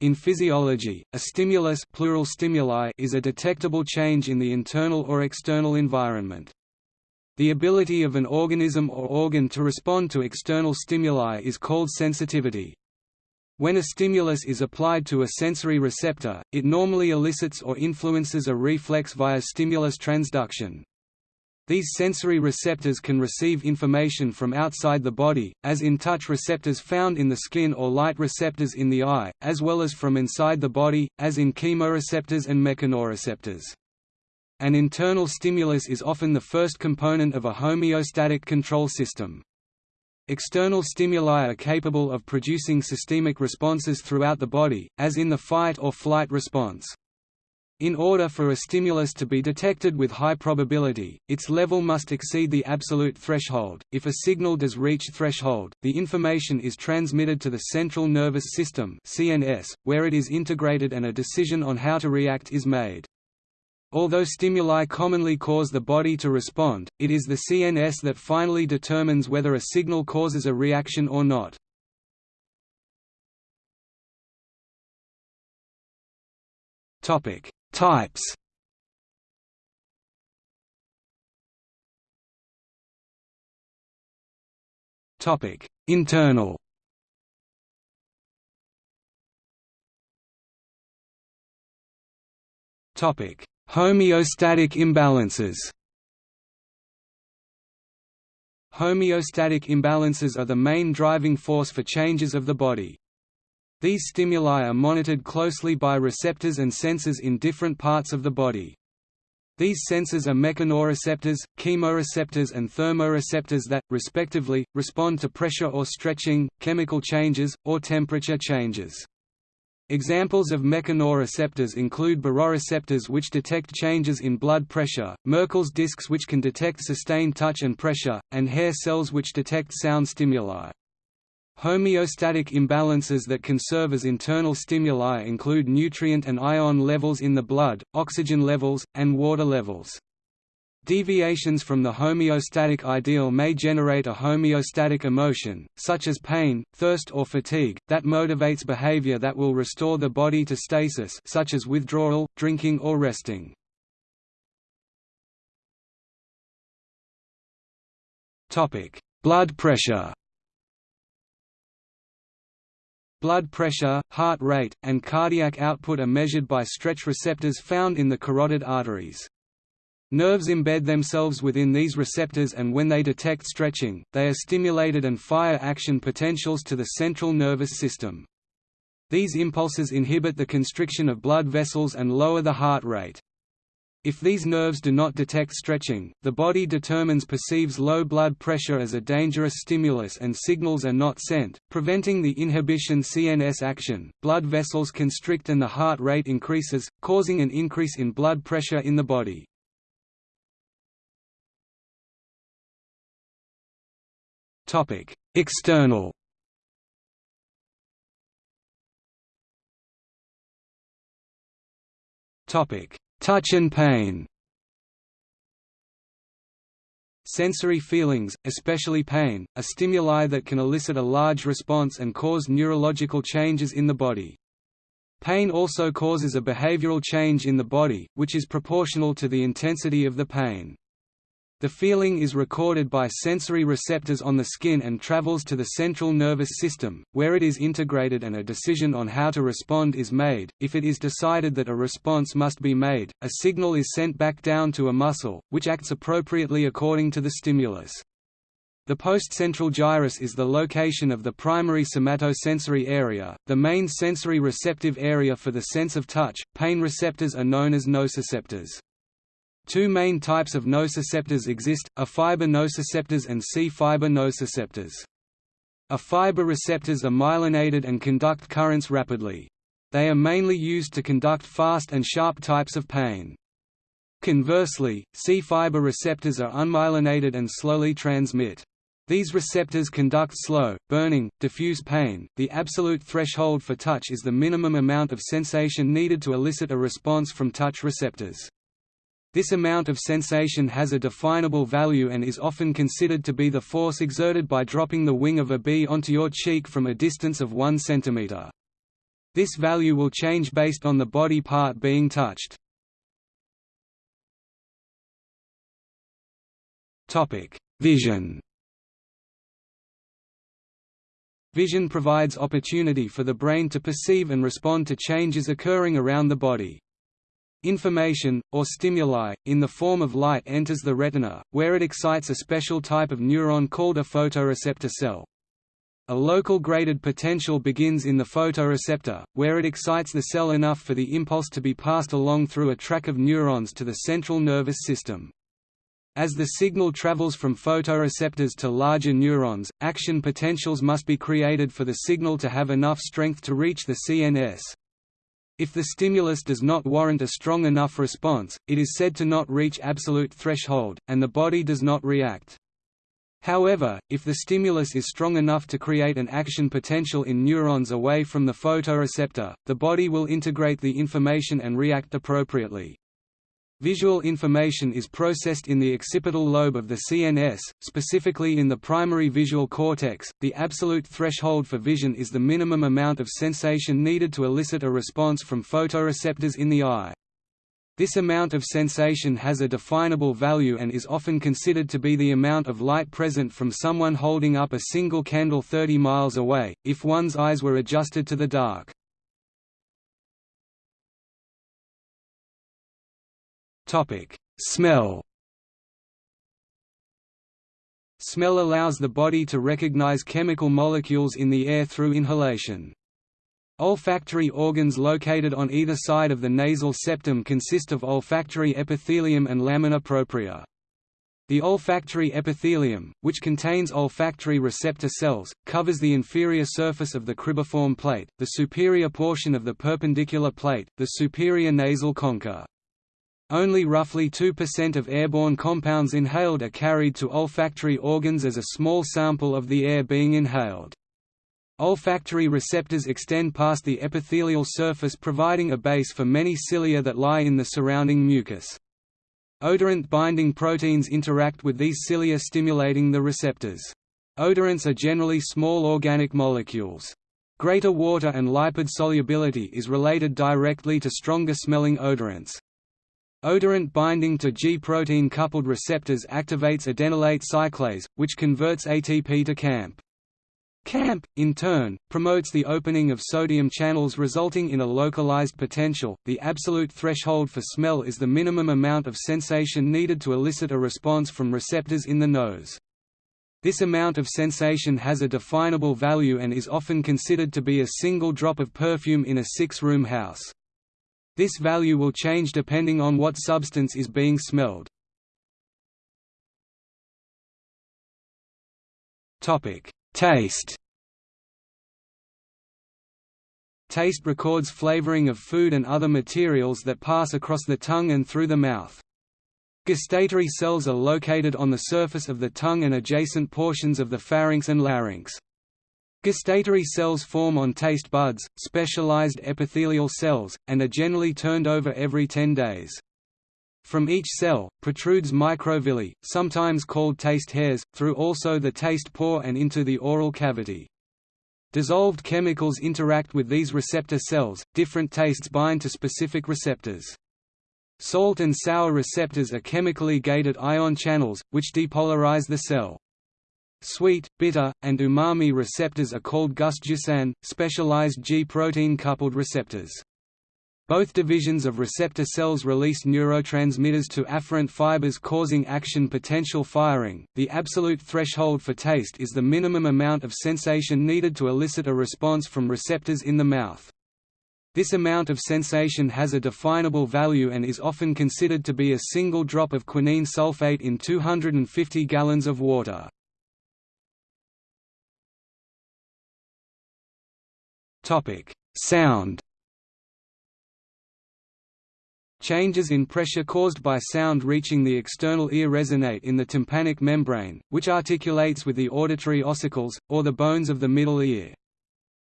In physiology, a stimulus plural stimuli is a detectable change in the internal or external environment. The ability of an organism or organ to respond to external stimuli is called sensitivity. When a stimulus is applied to a sensory receptor, it normally elicits or influences a reflex via stimulus transduction. These sensory receptors can receive information from outside the body, as in touch receptors found in the skin or light receptors in the eye, as well as from inside the body, as in chemoreceptors and mechanoreceptors. An internal stimulus is often the first component of a homeostatic control system. External stimuli are capable of producing systemic responses throughout the body, as in the fight or flight response. In order for a stimulus to be detected with high probability, its level must exceed the absolute threshold. If a signal does reach threshold, the information is transmitted to the central nervous system (CNS), where it is integrated and a decision on how to react is made. Although stimuli commonly cause the body to respond, it is the CNS that finally determines whether a signal causes a reaction or not. Topic: Types Topic: Internal. Topic: Homeostatic imbalances. Homeostatic imbalances are the main driving force for changes of the body. These stimuli are monitored closely by receptors and sensors in different parts of the body. These sensors are mechanoreceptors, chemoreceptors and thermoreceptors that, respectively, respond to pressure or stretching, chemical changes, or temperature changes. Examples of mechanoreceptors include baroreceptors which detect changes in blood pressure, Merkel's discs which can detect sustained touch and pressure, and hair cells which detect sound stimuli. Homeostatic imbalances that can serve as internal stimuli include nutrient and ion levels in the blood, oxygen levels, and water levels. Deviations from the homeostatic ideal may generate a homeostatic emotion, such as pain, thirst or fatigue, that motivates behavior that will restore the body to stasis such as withdrawal, drinking or resting. Blood pressure Blood pressure, heart rate, and cardiac output are measured by stretch receptors found in the carotid arteries. Nerves embed themselves within these receptors and when they detect stretching, they are stimulated and fire action potentials to the central nervous system. These impulses inhibit the constriction of blood vessels and lower the heart rate. If these nerves do not detect stretching, the body determines perceives low blood pressure as a dangerous stimulus and signals are not sent, preventing the inhibition CNS action. Blood vessels constrict and the heart rate increases, causing an increase in blood pressure in the body. Topic: External Topic: Touch and pain Sensory feelings, especially pain, are stimuli that can elicit a large response and cause neurological changes in the body. Pain also causes a behavioral change in the body, which is proportional to the intensity of the pain. The feeling is recorded by sensory receptors on the skin and travels to the central nervous system, where it is integrated and a decision on how to respond is made. If it is decided that a response must be made, a signal is sent back down to a muscle, which acts appropriately according to the stimulus. The postcentral gyrus is the location of the primary somatosensory area, the main sensory receptive area for the sense of touch. Pain receptors are known as nociceptors. Two main types of nociceptors exist, A-fiber nociceptors and C-fiber nociceptors. A-fiber receptors are myelinated and conduct currents rapidly. They are mainly used to conduct fast and sharp types of pain. Conversely, C-fiber receptors are unmyelinated and slowly transmit. These receptors conduct slow, burning, diffuse pain. The absolute threshold for touch is the minimum amount of sensation needed to elicit a response from touch receptors. This amount of sensation has a definable value and is often considered to be the force exerted by dropping the wing of a bee onto your cheek from a distance of 1 cm. This value will change based on the body part being touched. Vision Vision provides opportunity for the brain to perceive and respond to changes occurring around the body. Information, or stimuli, in the form of light enters the retina, where it excites a special type of neuron called a photoreceptor cell. A local graded potential begins in the photoreceptor, where it excites the cell enough for the impulse to be passed along through a track of neurons to the central nervous system. As the signal travels from photoreceptors to larger neurons, action potentials must be created for the signal to have enough strength to reach the CNS. If the stimulus does not warrant a strong enough response, it is said to not reach absolute threshold, and the body does not react. However, if the stimulus is strong enough to create an action potential in neurons away from the photoreceptor, the body will integrate the information and react appropriately. Visual information is processed in the occipital lobe of the CNS, specifically in the primary visual cortex. The absolute threshold for vision is the minimum amount of sensation needed to elicit a response from photoreceptors in the eye. This amount of sensation has a definable value and is often considered to be the amount of light present from someone holding up a single candle 30 miles away, if one's eyes were adjusted to the dark. Topic: Smell. Smell allows the body to recognize chemical molecules in the air through inhalation. Olfactory organs located on either side of the nasal septum consist of olfactory epithelium and lamina propria. The olfactory epithelium, which contains olfactory receptor cells, covers the inferior surface of the cribriform plate, the superior portion of the perpendicular plate, the superior nasal concha. Only roughly 2% of airborne compounds inhaled are carried to olfactory organs as a small sample of the air being inhaled. Olfactory receptors extend past the epithelial surface providing a base for many cilia that lie in the surrounding mucus. Odorant-binding proteins interact with these cilia stimulating the receptors. Odorants are generally small organic molecules. Greater water and lipid solubility is related directly to stronger smelling odorants. Odorant binding to G-protein coupled receptors activates adenylate cyclase, which converts ATP to CAMP. CAMP, in turn, promotes the opening of sodium channels resulting in a localized potential. The absolute threshold for smell is the minimum amount of sensation needed to elicit a response from receptors in the nose. This amount of sensation has a definable value and is often considered to be a single drop of perfume in a six-room house. This value will change depending on what substance is being smelled. Taste Taste records flavoring of food and other materials that pass across the tongue and through the mouth. Gustatory cells are located on the surface of the tongue and adjacent portions of the pharynx and larynx. Gustatory cells form on taste buds, specialized epithelial cells, and are generally turned over every 10 days. From each cell, protrudes microvilli, sometimes called taste hairs, through also the taste pore and into the oral cavity. Dissolved chemicals interact with these receptor cells, different tastes bind to specific receptors. Salt and sour receptors are chemically gated ion channels, which depolarize the cell. Sweet, bitter, and umami receptors are called gustducin, specialized G-protein coupled receptors. Both divisions of receptor cells release neurotransmitters to afferent fibers causing action potential firing. The absolute threshold for taste is the minimum amount of sensation needed to elicit a response from receptors in the mouth. This amount of sensation has a definable value and is often considered to be a single drop of quinine sulfate in 250 gallons of water. Topic: Sound. Changes in pressure caused by sound reaching the external ear resonate in the tympanic membrane, which articulates with the auditory ossicles, or the bones of the middle ear.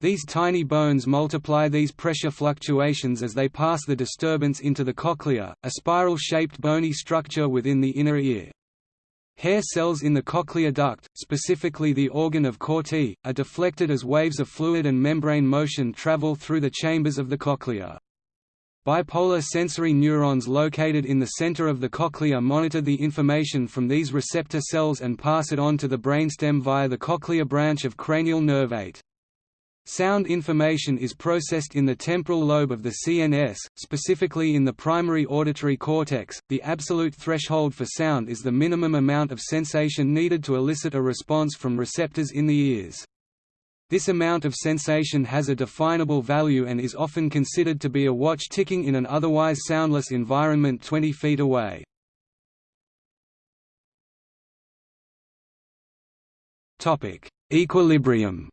These tiny bones multiply these pressure fluctuations as they pass the disturbance into the cochlea, a spiral-shaped bony structure within the inner ear. Hair cells in the cochlear duct, specifically the organ of Corti, are deflected as waves of fluid and membrane motion travel through the chambers of the cochlea. Bipolar sensory neurons located in the center of the cochlea monitor the information from these receptor cells and pass it on to the brainstem via the cochlear branch of cranial nerve 8. Sound information is processed in the temporal lobe of the CNS, specifically in the primary auditory cortex. The absolute threshold for sound is the minimum amount of sensation needed to elicit a response from receptors in the ears. This amount of sensation has a definable value and is often considered to be a watch ticking in an otherwise soundless environment 20 feet away. Equilibrium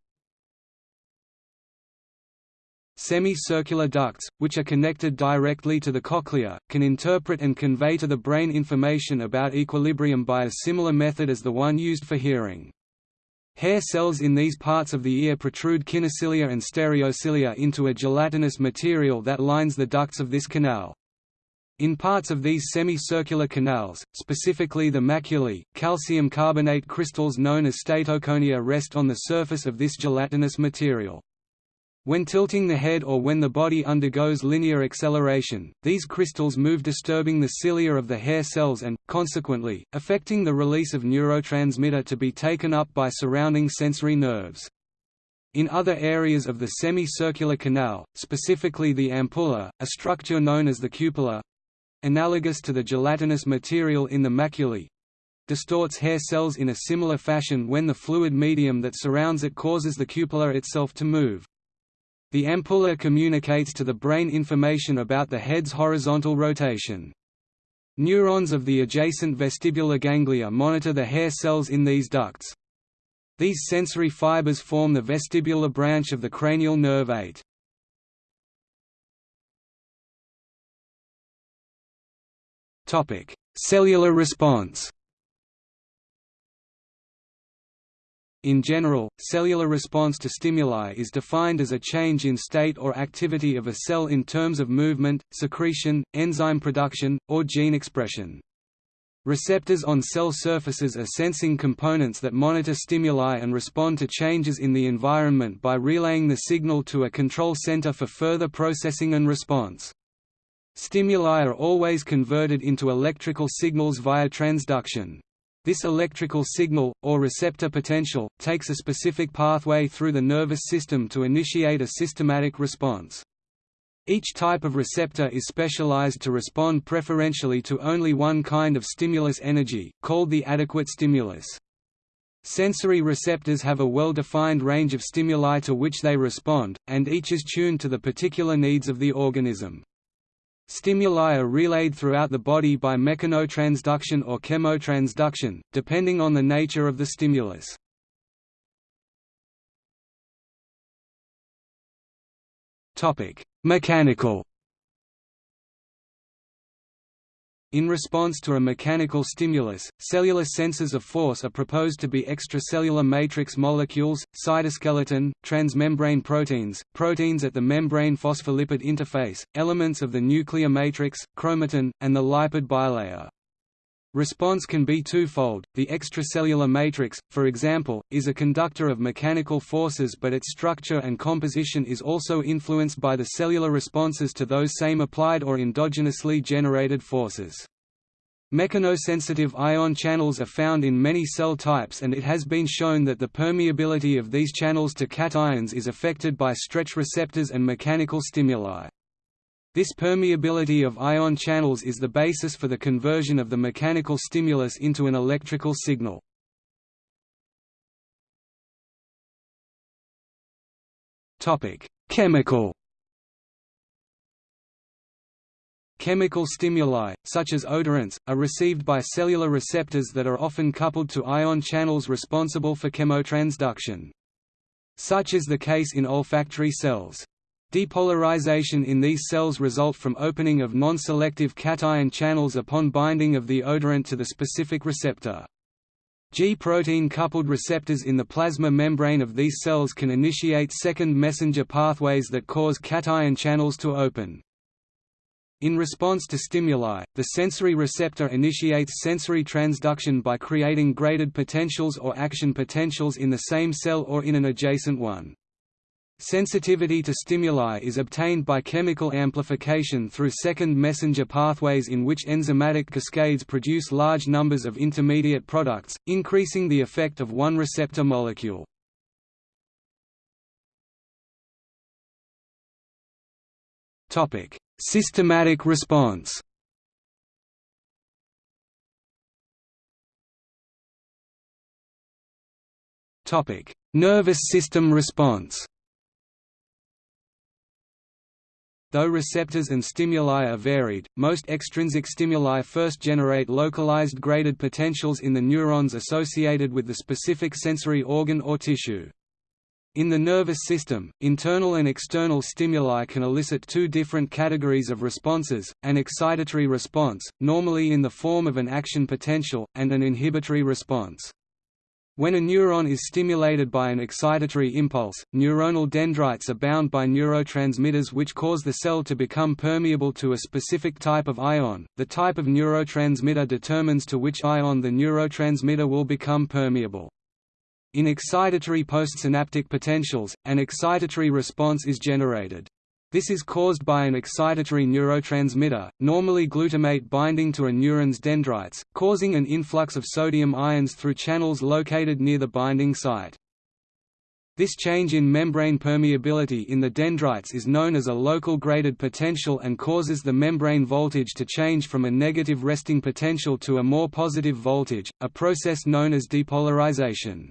Semicircular ducts, which are connected directly to the cochlea, can interpret and convey to the brain information about equilibrium by a similar method as the one used for hearing. Hair cells in these parts of the ear protrude kinocilia and stereocilia into a gelatinous material that lines the ducts of this canal. In parts of these semicircular canals, specifically the maculae, calcium carbonate crystals known as statoconia rest on the surface of this gelatinous material. When tilting the head or when the body undergoes linear acceleration, these crystals move disturbing the cilia of the hair cells and, consequently, affecting the release of neurotransmitter to be taken up by surrounding sensory nerves. In other areas of the semicircular canal, specifically the ampulla, a structure known as the cupula—analogous to the gelatinous material in the maculae, distorts hair cells in a similar fashion when the fluid medium that surrounds it causes the cupula itself to move. The ampulla communicates to the brain information about the head's horizontal rotation. Neurons of the adjacent vestibular ganglia monitor the hair cells in these ducts. These sensory fibers form the vestibular branch of the cranial nerve 8. Cellular response In general, cellular response to stimuli is defined as a change in state or activity of a cell in terms of movement, secretion, enzyme production, or gene expression. Receptors on cell surfaces are sensing components that monitor stimuli and respond to changes in the environment by relaying the signal to a control center for further processing and response. Stimuli are always converted into electrical signals via transduction. This electrical signal, or receptor potential, takes a specific pathway through the nervous system to initiate a systematic response. Each type of receptor is specialized to respond preferentially to only one kind of stimulus energy, called the adequate stimulus. Sensory receptors have a well-defined range of stimuli to which they respond, and each is tuned to the particular needs of the organism. Stimuli are relayed throughout the body by mechanotransduction or chemotransduction, depending on the nature of the stimulus. Mechanical In response to a mechanical stimulus, cellular sensors of force are proposed to be extracellular matrix molecules, cytoskeleton, transmembrane proteins, proteins at the membrane phospholipid interface, elements of the nuclear matrix, chromatin, and the lipid bilayer. Response can be twofold. The extracellular matrix, for example, is a conductor of mechanical forces but its structure and composition is also influenced by the cellular responses to those same applied or endogenously generated forces. Mechanosensitive ion channels are found in many cell types and it has been shown that the permeability of these channels to cations is affected by stretch receptors and mechanical stimuli. This permeability of ion channels is the basis for the conversion of the mechanical stimulus into an electrical signal. Chemical Chemical stimuli, such as odorants, are received by cellular receptors that are often coupled to ion channels responsible for chemotransduction. Such is the case in olfactory cells. Depolarization in these cells result from opening of non-selective cation channels upon binding of the odorant to the specific receptor. G-protein coupled receptors in the plasma membrane of these cells can initiate second messenger pathways that cause cation channels to open. In response to stimuli, the sensory receptor initiates sensory transduction by creating graded potentials or action potentials in the same cell or in an adjacent one. Sensitivity to stimuli is obtained by chemical amplification through second messenger pathways in which enzymatic cascades produce large numbers of intermediate products, increasing the effect of one receptor molecule. Systematic response. Nervous system response. Though receptors and stimuli are varied, most extrinsic stimuli first generate localized graded potentials in the neurons associated with the specific sensory organ or tissue. In the nervous system, internal and external stimuli can elicit two different categories of responses, an excitatory response, normally in the form of an action potential, and an inhibitory response. When a neuron is stimulated by an excitatory impulse, neuronal dendrites are bound by neurotransmitters which cause the cell to become permeable to a specific type of ion. The type of neurotransmitter determines to which ion the neurotransmitter will become permeable. In excitatory postsynaptic potentials, an excitatory response is generated. This is caused by an excitatory neurotransmitter, normally glutamate binding to a neuron's dendrites, causing an influx of sodium ions through channels located near the binding site. This change in membrane permeability in the dendrites is known as a local graded potential and causes the membrane voltage to change from a negative resting potential to a more positive voltage, a process known as depolarization.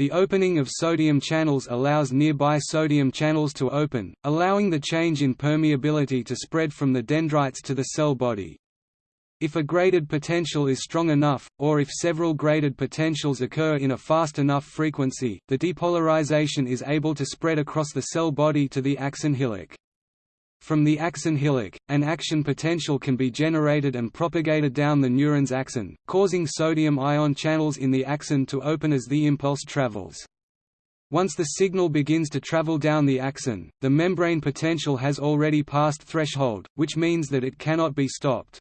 The opening of sodium channels allows nearby sodium channels to open, allowing the change in permeability to spread from the dendrites to the cell body. If a graded potential is strong enough, or if several graded potentials occur in a fast enough frequency, the depolarization is able to spread across the cell body to the axon hillock. From the axon hillock, an action potential can be generated and propagated down the neuron's axon, causing sodium ion channels in the axon to open as the impulse travels. Once the signal begins to travel down the axon, the membrane potential has already passed threshold, which means that it cannot be stopped.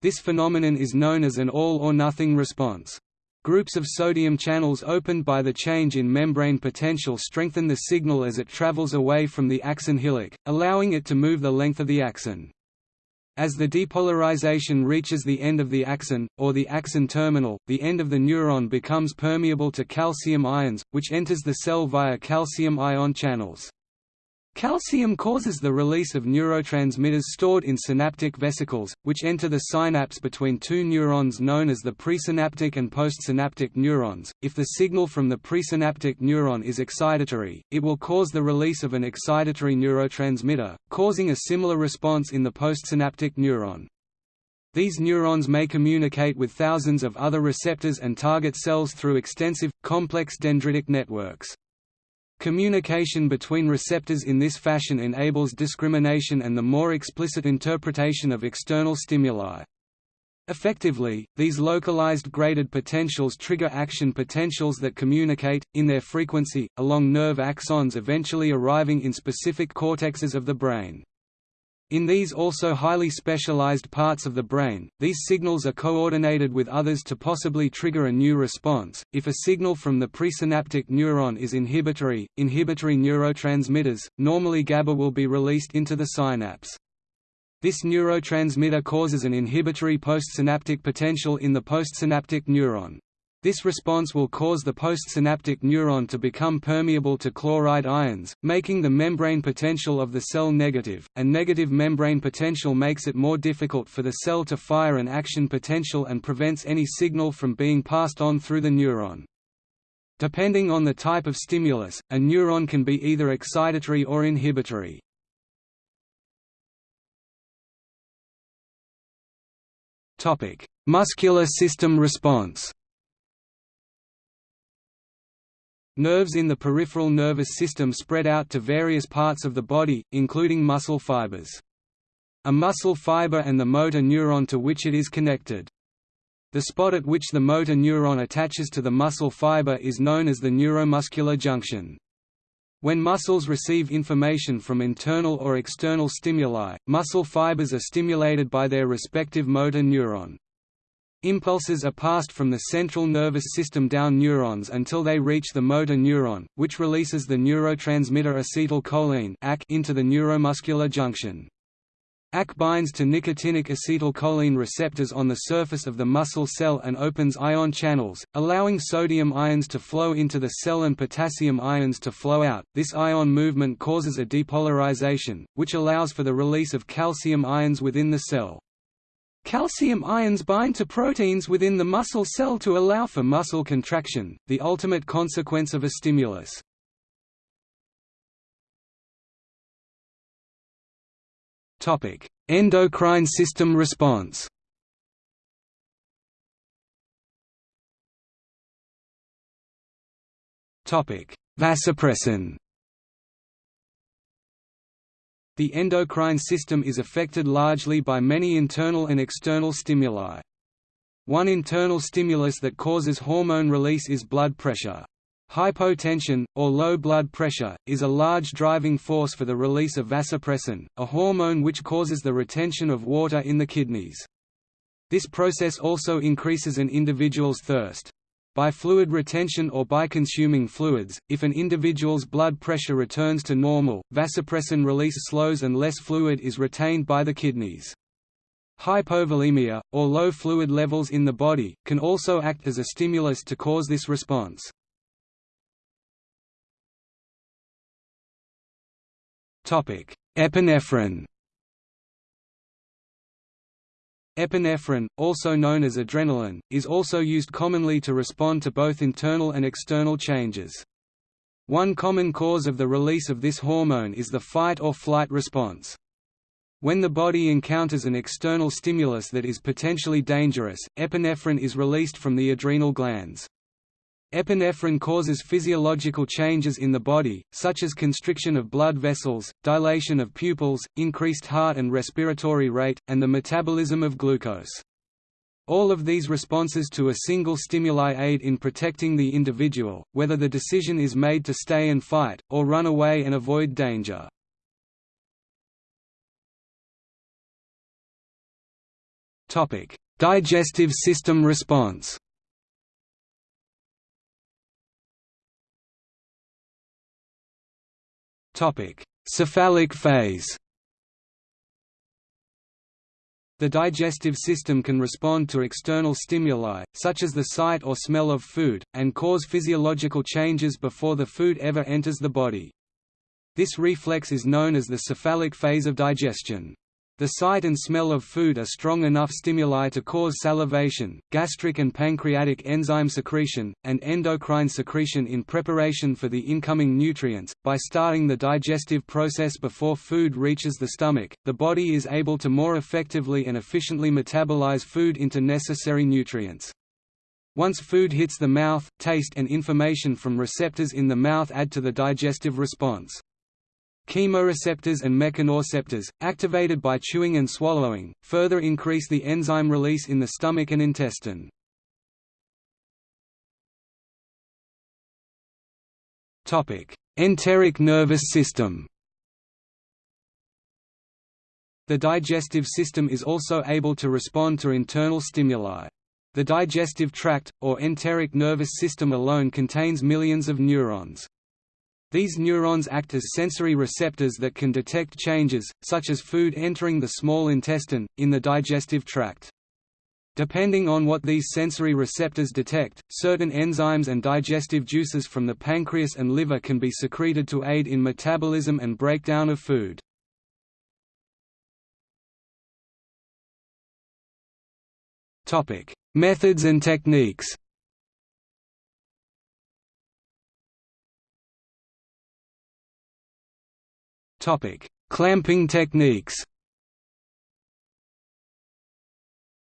This phenomenon is known as an all-or-nothing response. Groups of sodium channels opened by the change in membrane potential strengthen the signal as it travels away from the axon hillock, allowing it to move the length of the axon. As the depolarization reaches the end of the axon, or the axon terminal, the end of the neuron becomes permeable to calcium ions, which enters the cell via calcium ion channels. Calcium causes the release of neurotransmitters stored in synaptic vesicles, which enter the synapse between two neurons known as the presynaptic and postsynaptic neurons. If the signal from the presynaptic neuron is excitatory, it will cause the release of an excitatory neurotransmitter, causing a similar response in the postsynaptic neuron. These neurons may communicate with thousands of other receptors and target cells through extensive, complex dendritic networks. Communication between receptors in this fashion enables discrimination and the more explicit interpretation of external stimuli. Effectively, these localized graded potentials trigger action potentials that communicate, in their frequency, along nerve axons eventually arriving in specific cortexes of the brain. In these also highly specialized parts of the brain, these signals are coordinated with others to possibly trigger a new response. If a signal from the presynaptic neuron is inhibitory, inhibitory neurotransmitters, normally GABA will be released into the synapse. This neurotransmitter causes an inhibitory postsynaptic potential in the postsynaptic neuron. This response will cause the postsynaptic neuron to become permeable to chloride ions, making the membrane potential of the cell negative, and negative membrane potential makes it more difficult for the cell to fire an action potential and prevents any signal from being passed on through the neuron. Depending on the type of stimulus, a neuron can be either excitatory or inhibitory. Muscular system response Nerves in the peripheral nervous system spread out to various parts of the body, including muscle fibers. A muscle fiber and the motor neuron to which it is connected. The spot at which the motor neuron attaches to the muscle fiber is known as the neuromuscular junction. When muscles receive information from internal or external stimuli, muscle fibers are stimulated by their respective motor neuron. Impulses are passed from the central nervous system down neurons until they reach the motor neuron, which releases the neurotransmitter acetylcholine into the neuromuscular junction. AC binds to nicotinic acetylcholine receptors on the surface of the muscle cell and opens ion channels, allowing sodium ions to flow into the cell and potassium ions to flow out. This ion movement causes a depolarization, which allows for the release of calcium ions within the cell. Calcium ions bind to proteins within the muscle cell to allow for muscle contraction, the ultimate consequence of a stimulus. Topic: Endocrine system response. Topic: Vasopressin. The endocrine system is affected largely by many internal and external stimuli. One internal stimulus that causes hormone release is blood pressure. Hypotension, or low blood pressure, is a large driving force for the release of vasopressin, a hormone which causes the retention of water in the kidneys. This process also increases an individual's thirst. By fluid retention or by consuming fluids, if an individual's blood pressure returns to normal, vasopressin release slows and less fluid is retained by the kidneys. Hypovolemia, or low fluid levels in the body, can also act as a stimulus to cause this response. Epinephrine Epinephrine, also known as adrenaline, is also used commonly to respond to both internal and external changes. One common cause of the release of this hormone is the fight or flight response. When the body encounters an external stimulus that is potentially dangerous, epinephrine is released from the adrenal glands. Epinephrine causes physiological changes in the body, such as constriction of blood vessels, dilation of pupils, increased heart and respiratory rate, and the metabolism of glucose. All of these responses to a single stimuli aid in protecting the individual, whether the decision is made to stay and fight, or run away and avoid danger. Digestive system response Cephalic phase The digestive system can respond to external stimuli, such as the sight or smell of food, and cause physiological changes before the food ever enters the body. This reflex is known as the cephalic phase of digestion. The sight and smell of food are strong enough stimuli to cause salivation, gastric and pancreatic enzyme secretion, and endocrine secretion in preparation for the incoming nutrients. By starting the digestive process before food reaches the stomach, the body is able to more effectively and efficiently metabolize food into necessary nutrients. Once food hits the mouth, taste and information from receptors in the mouth add to the digestive response. Chemoreceptors and mechanoreceptors, activated by chewing and swallowing, further increase the enzyme release in the stomach and intestine. Enteric nervous system The digestive system is also able to respond to internal stimuli. The digestive tract, or enteric nervous system alone contains millions of neurons. These neurons act as sensory receptors that can detect changes, such as food entering the small intestine, in the digestive tract. Depending on what these sensory receptors detect, certain enzymes and digestive juices from the pancreas and liver can be secreted to aid in metabolism and breakdown of food. Methods and techniques Clamping techniques.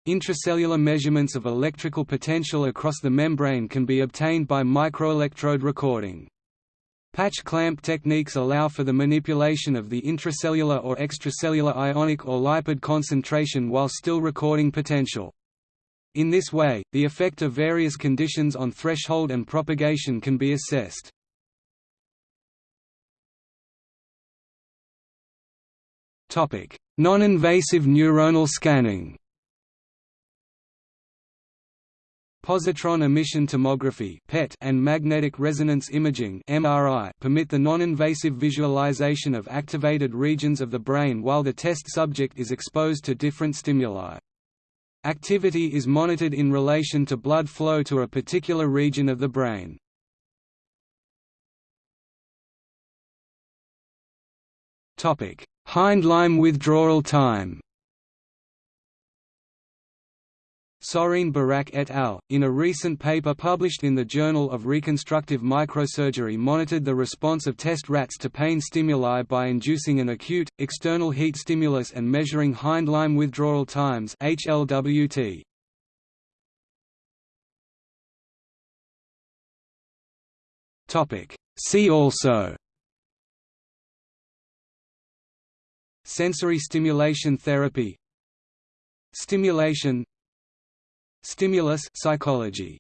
Intracellular measurements of electrical potential across the membrane can be obtained by microelectrode recording. Patch clamp techniques allow for the manipulation of the intracellular or extracellular ionic or lipid concentration while still recording potential. In this way, the effect of various conditions on threshold and propagation can be assessed. Non-invasive neuronal scanning Positron emission tomography (PET) and magnetic resonance imaging (MRI) permit the non-invasive visualization of activated regions of the brain while the test subject is exposed to different stimuli. Activity is monitored in relation to blood flow to a particular region of the brain. Topic: Hindlimb withdrawal time. Sorin Barac et al., in a recent paper published in the Journal of Reconstructive Microsurgery monitored the response of test rats to pain stimuli by inducing an acute, external heat stimulus and measuring hindlimb withdrawal times HLWT. See also Sensory stimulation therapy. Stimulation. Stimulus psychology